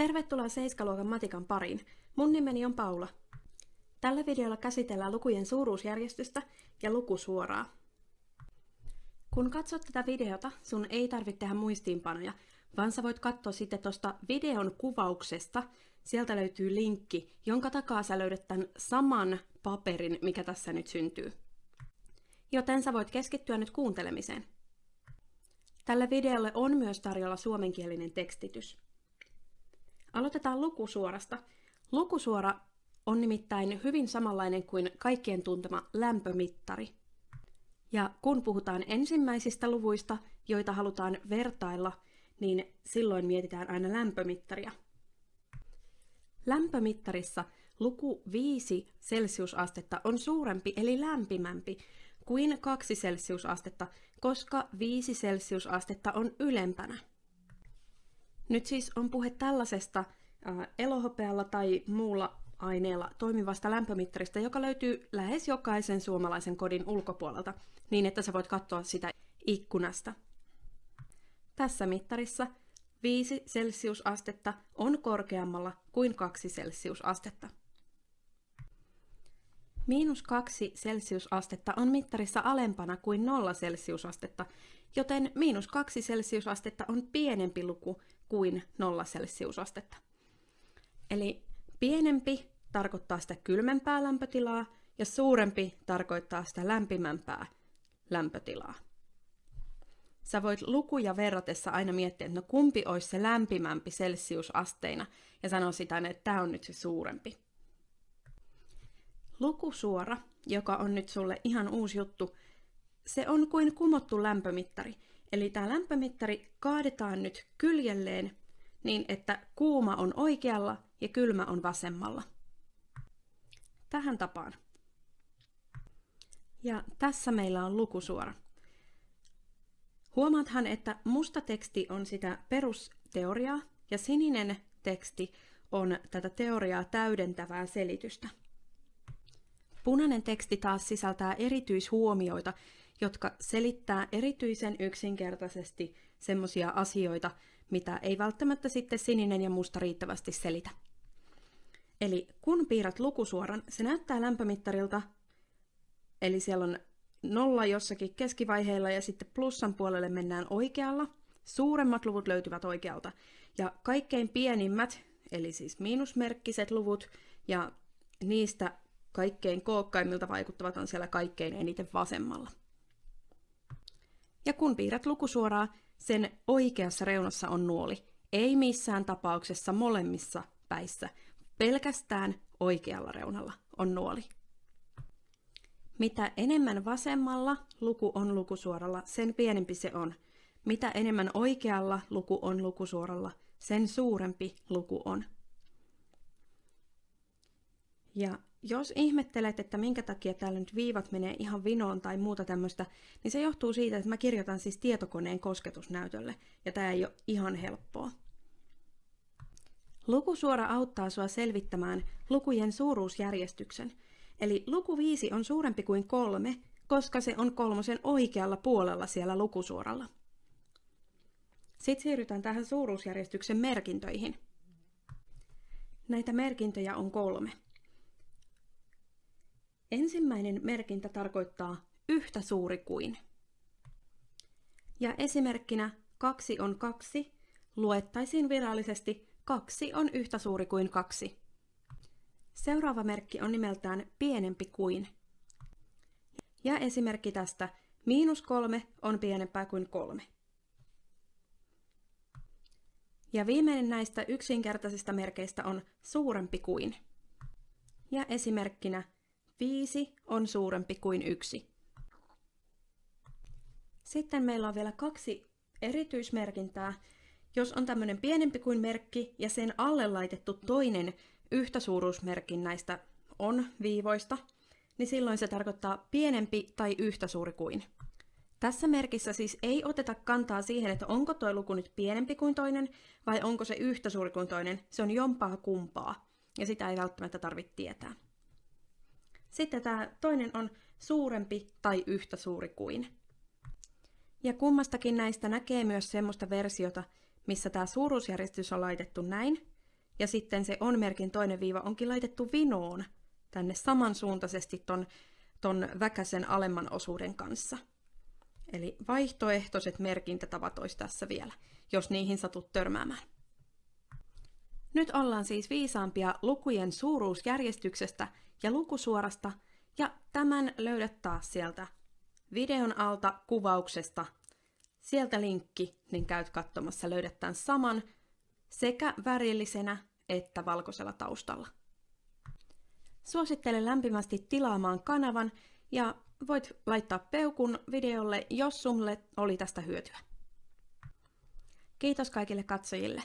Tervetuloa Seiskaluokan matikan pariin. Mun nimeni on Paula. Tällä videolla käsitellään lukujen suuruusjärjestystä ja lukusuoraa. Kun katsot tätä videota, sun ei tarvitse tehdä muistiinpanoja, vaan sä voit katsoa sitten tuosta videon kuvauksesta. Sieltä löytyy linkki, jonka takaa sä löydät tämän saman paperin, mikä tässä nyt syntyy. Joten sä voit keskittyä nyt kuuntelemiseen. Tälle videolle on myös tarjolla suomenkielinen tekstitys. Aloitetaan lukusuorasta. Lukusuora on nimittäin hyvin samanlainen kuin kaikkien tuntema lämpömittari. Ja kun puhutaan ensimmäisistä luvuista, joita halutaan vertailla, niin silloin mietitään aina lämpömittaria. Lämpömittarissa luku 5 celsiusastetta on suurempi eli lämpimämpi kuin 2 celsiusastetta, koska 5 celsiusastetta on ylempänä. Nyt siis on puhe tällaisesta äh, elohopealla tai muulla aineella toimivasta lämpömittarista, joka löytyy lähes jokaisen suomalaisen kodin ulkopuolelta, niin että sä voit katsoa sitä ikkunasta. Tässä mittarissa 5 celsiusastetta on korkeammalla kuin 2 celsiusastetta. Miinus 2 celsiusastetta on mittarissa alempana kuin 0 celsiusastetta, joten miinus 2 celsiusastetta on pienempi luku kuin 0 celsiusastetta. Eli pienempi tarkoittaa sitä kylmempää lämpötilaa ja suurempi tarkoittaa sitä lämpimämpää lämpötilaa. Sä voit lukuja verratessa aina miettiä, että no kumpi olisi se lämpimämpi celsiusasteina ja sanoa sitä, että tämä on nyt se suurempi. Lukusuora, joka on nyt sulle ihan uusi juttu, se on kuin kumottu lämpömittari. Eli tämä lämpömittari kaadetaan nyt kyljelleen niin, että kuuma on oikealla ja kylmä on vasemmalla. Tähän tapaan. Ja tässä meillä on lukusuora. Huomaathan, että musta teksti on sitä perusteoriaa ja sininen teksti on tätä teoriaa täydentävää selitystä. Punainen teksti taas sisältää erityishuomioita, jotka selittää erityisen yksinkertaisesti semmoisia asioita, mitä ei välttämättä sitten sininen ja musta riittävästi selitä. Eli kun piirrät lukusuoran, se näyttää lämpömittarilta, eli siellä on nolla jossakin keskivaiheilla ja sitten plussan puolelle mennään oikealla. Suuremmat luvut löytyvät oikealta. Ja kaikkein pienimmät, eli siis miinusmerkkiset luvut ja niistä kaikkein kookkaimmilta vaikuttavat on siellä kaikkein eniten vasemmalla. Ja kun piirrät lukusuoraa, sen oikeassa reunassa on nuoli. Ei missään tapauksessa molemmissa päissä, pelkästään oikealla reunalla on nuoli. Mitä enemmän vasemmalla luku on lukusuoralla, sen pienempi se on. Mitä enemmän oikealla luku on lukusuoralla, sen suurempi luku on. Ja jos ihmettelet, että minkä takia täällä nyt viivat menee ihan vinoon tai muuta tämmöistä, niin se johtuu siitä, että mä kirjoitan siis tietokoneen kosketusnäytölle, ja tämä ei ole ihan helppoa. Lukusuora auttaa sua selvittämään lukujen suuruusjärjestyksen, eli luku 5 on suurempi kuin kolme, koska se on kolmosen oikealla puolella siellä lukusuoralla. Sitten siirrytään tähän suuruusjärjestyksen merkintöihin. Näitä merkintöjä on kolme. Ensimmäinen merkintä tarkoittaa yhtä suuri kuin. Ja esimerkkinä kaksi on kaksi luettaisiin virallisesti kaksi on yhtä suuri kuin kaksi. Seuraava merkki on nimeltään pienempi kuin. Ja esimerkki tästä miinus kolme on pienempää kuin kolme. Ja viimeinen näistä yksinkertaisista merkeistä on suurempi kuin. Ja esimerkkinä 5 on suurempi kuin 1. Sitten meillä on vielä kaksi erityismerkintää. Jos on tämmöinen pienempi kuin merkki ja sen alle laitettu toinen yhtä suuruusmerkin näistä on viivoista, niin silloin se tarkoittaa pienempi tai yhtä suuri kuin. Tässä merkissä siis ei oteta kantaa siihen, että onko tuo luku nyt pienempi kuin toinen vai onko se yhtä suuri kuin toinen. Se on jompaa kumpaa ja sitä ei välttämättä tarvitse tietää. Sitten tämä toinen on suurempi tai yhtä suuri kuin. Ja kummastakin näistä näkee myös semmoista versiota, missä tämä suuruusjärjestys on laitettu näin, ja sitten se on-merkin toinen viiva onkin laitettu vinoon tänne samansuuntaisesti ton, ton väkäsen alemman osuuden kanssa. Eli vaihtoehtoiset merkintätavat olisi tässä vielä, jos niihin satut törmäämään. Nyt ollaan siis viisaampia lukujen suuruusjärjestyksestä ja lukusuorasta, ja tämän löydät taas sieltä videon alta kuvauksesta. Sieltä linkki, niin käyt katsomassa, löydät tämän saman sekä värillisenä että valkoisella taustalla. Suosittelen lämpimästi tilaamaan kanavan ja voit laittaa peukun videolle, jos sulle oli tästä hyötyä. Kiitos kaikille katsojille.